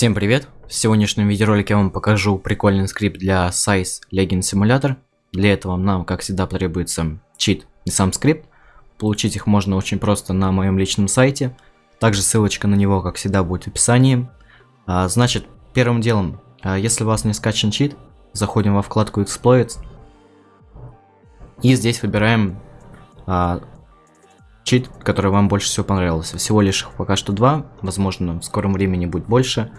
Всем привет! В сегодняшнем видеоролике я вам покажу прикольный скрипт для Size Legend Simulator. Для этого нам, как всегда, потребуется чит и сам скрипт. Получить их можно очень просто на моем личном сайте. Также ссылочка на него, как всегда, будет в описании. А, значит, первым делом, а, если у вас не скачан чит, заходим во вкладку Exploits. И здесь выбираем а, чит, который вам больше всего понравился. Всего лишь пока что два, возможно в скором времени будет больше.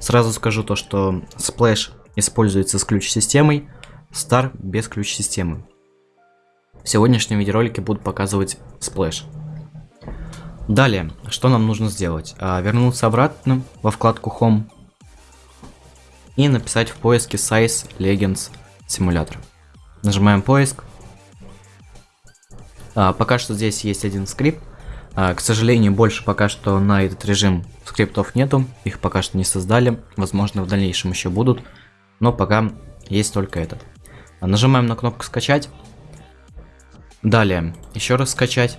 Сразу скажу то, что Splash используется с ключ-системой, Star без ключ-системы. В сегодняшнем видеоролике буду показывать Splash. Далее, что нам нужно сделать? А, вернуться обратно во вкладку Home и написать в поиске Size Legends Simulator. Нажимаем поиск, а, пока что здесь есть один скрипт. А, к сожалению, больше пока что на этот режим скриптов нету. Их пока что не создали. Возможно, в дальнейшем еще будут. Но пока есть только этот. А, нажимаем на кнопку скачать. Далее, еще раз скачать.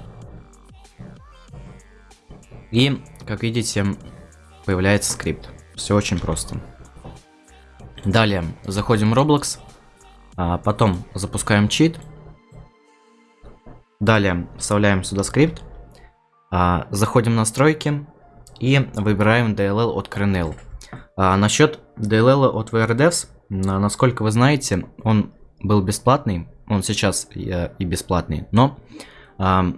И, как видите, появляется скрипт. Все очень просто. Далее, заходим в Roblox. А потом запускаем чит. Далее вставляем сюда скрипт, а, заходим в настройки и выбираем DLL от Kernel. А, насчет DLL от VRDevs, насколько вы знаете, он был бесплатный, он сейчас и, и бесплатный, но а,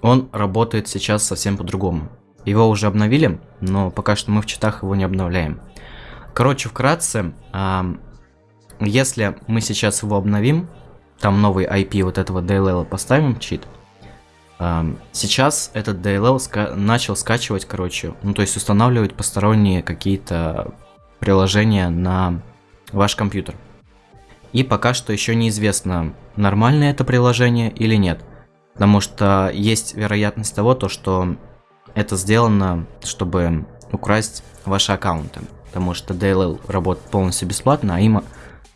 он работает сейчас совсем по-другому. Его уже обновили, но пока что мы в читах его не обновляем. Короче, вкратце, а, если мы сейчас его обновим, там новый IP вот этого DLL поставим чит, сейчас этот DLL ска начал скачивать, короче, ну то есть устанавливать посторонние какие-то приложения на ваш компьютер. И пока что еще неизвестно, нормальное это приложение или нет. Потому что есть вероятность того, то, что это сделано, чтобы украсть ваши аккаунты. Потому что DLL работает полностью бесплатно, а им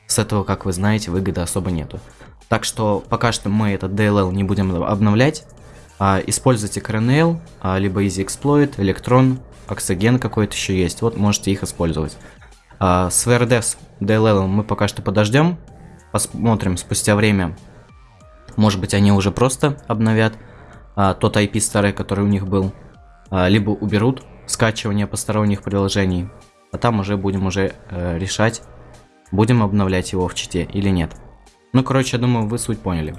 с этого, как вы знаете, выгоды особо нету. Так что пока что мы этот DLL не будем обновлять. А, используйте а, либо Easy Exploit, Electron, Oxygen какой-то еще есть. Вот можете их использовать. А, с VRDevs DLL мы пока что подождем. Посмотрим спустя время. Может быть они уже просто обновят а, тот IP старый, который у них был. Либо уберут скачивание посторонних приложений. А там уже будем уже э, решать, будем обновлять его в чите или нет. Ну, короче, я думаю, вы суть поняли.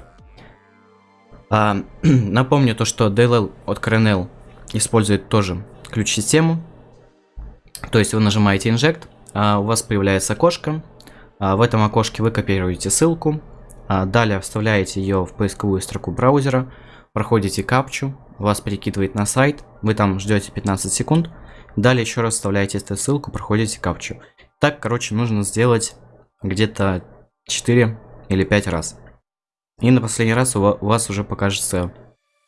А, напомню то, что DLL от Kernel использует тоже ключ-систему. То есть вы нажимаете Inject, а у вас появляется окошко. А в этом окошке вы копируете ссылку. А далее вставляете ее в поисковую строку браузера. Проходите капчу, вас перекидывает на сайт. Вы там ждете 15 секунд. Далее еще раз вставляете эту ссылку, проходите капчу. Так, короче, нужно сделать где-то 4 или 5 раз. И на последний раз у вас уже покажется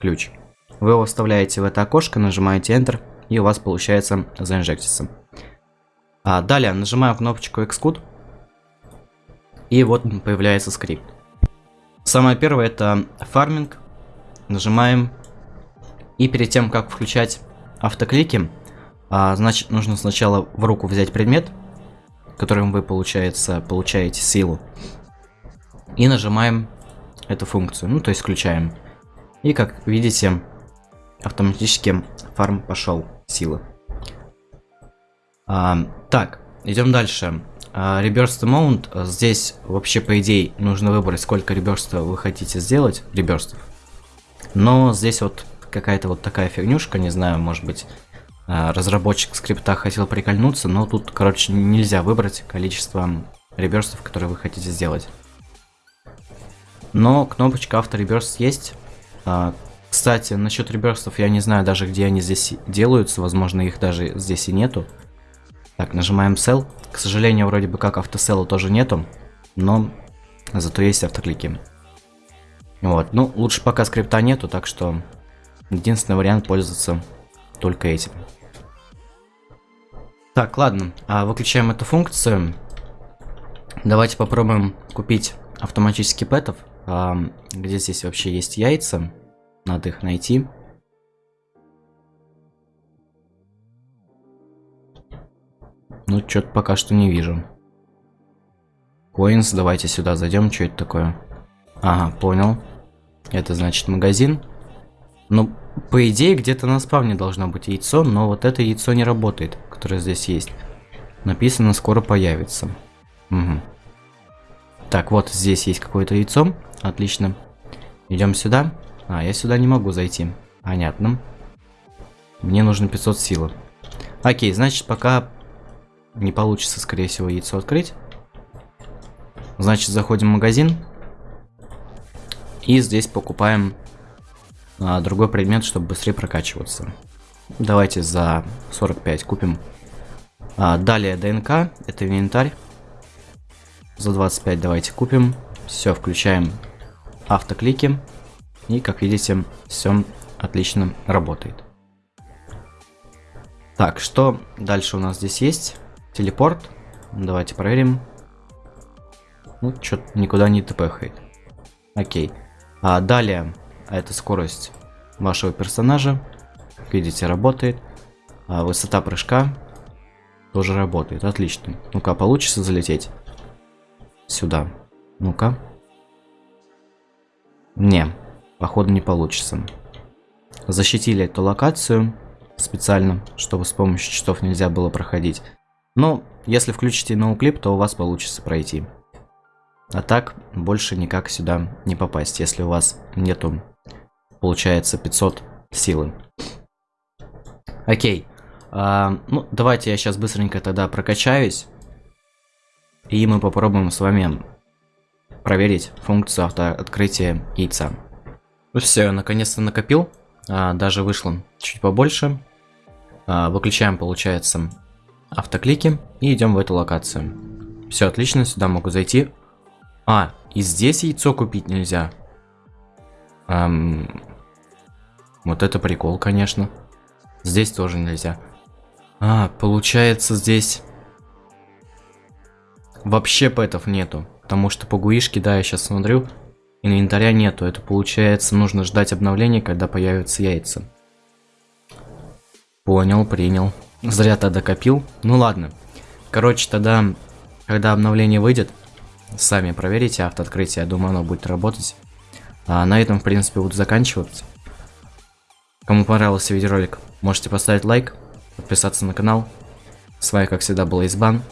ключ. Вы его вставляете в это окошко, нажимаете Enter, и у вас получается заинжектиться. А далее нажимаем кнопочку Xcode, и вот появляется скрипт. Самое первое это фарминг. Нажимаем. И перед тем, как включать автоклики, а, значит, нужно сначала в руку взять предмет, которым вы, получается, получаете силу и нажимаем эту функцию, ну то есть включаем. И как видите, автоматически фарм пошел силы. А, так, идем дальше. А, reverse Mount. Здесь вообще по идее нужно выбрать, сколько реберстов вы хотите сделать, реберстов. Но здесь вот какая-то вот такая фигнюшка, не знаю, может быть, а, разработчик скрипта хотел прикольнуться, но тут, короче, нельзя выбрать количество реберстов, которые вы хотите сделать. Но кнопочка автореберст есть. А, кстати, насчет реберстов я не знаю даже, где они здесь делаются. Возможно, их даже здесь и нету. Так, нажимаем Sell. К сожалению, вроде бы как автосела тоже нету. Но зато есть автоклики. Вот, ну, лучше пока скрипта нету, так что единственный вариант пользоваться только этим. Так, ладно, а выключаем эту функцию. Давайте попробуем купить автоматически пэтов. А, где здесь вообще есть яйца? Надо их найти. Ну, что-то пока что не вижу. Coins, давайте сюда зайдем. Что это такое? Ага, понял. Это значит магазин. Ну, по идее, где-то на спавне должно быть яйцо, но вот это яйцо не работает, которое здесь есть. Написано, скоро появится. Угу. Так, вот здесь есть какое-то яйцо. Отлично. Идем сюда. А, я сюда не могу зайти. Понятно. Мне нужно 500 силы. Окей, значит, пока не получится, скорее всего, яйцо открыть. Значит, заходим в магазин. И здесь покупаем а, другой предмет, чтобы быстрее прокачиваться. Давайте за 45 купим. А, далее ДНК, это инвентарь. За 25 давайте купим. Все, включаем автоклики. И, как видите, все отлично работает. Так, что дальше у нас здесь есть? Телепорт. Давайте проверим. Ну, что-то никуда не тпхает. Окей. А далее, это скорость вашего персонажа. Как видите, работает. А высота прыжка тоже работает. Отлично. Ну-ка, получится залететь? Сюда. Ну-ка. Не, походу не получится. Защитили эту локацию специально, чтобы с помощью читов нельзя было проходить. Но если включите ноуклип, то у вас получится пройти. А так, больше никак сюда не попасть, если у вас нету, получается, 500 силы. Окей. А, ну, давайте я сейчас быстренько тогда прокачаюсь. И мы попробуем с вами проверить функцию автооткрытия яйца. Ну все, наконец-то накопил. А, даже вышло чуть побольше. А, выключаем, получается, автоклики и идем в эту локацию. Все отлично, сюда могу зайти. А, и здесь яйцо купить нельзя. Эм, вот это прикол, конечно. Здесь тоже нельзя. А, получается здесь... Вообще пэтов нету. Потому что по гуишке, да, я сейчас смотрю, инвентаря нету. Это получается, нужно ждать обновления, когда появятся яйца. Понял, принял. Зря тогда копил. Ну ладно. Короче, тогда, когда обновление выйдет, сами проверите автооткрытие. Я думаю, оно будет работать. А на этом, в принципе, буду заканчивать. Кому понравился видеоролик, можете поставить лайк, подписаться на канал. С вами, как всегда, был Избан.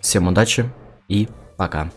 Всем удачи и пока.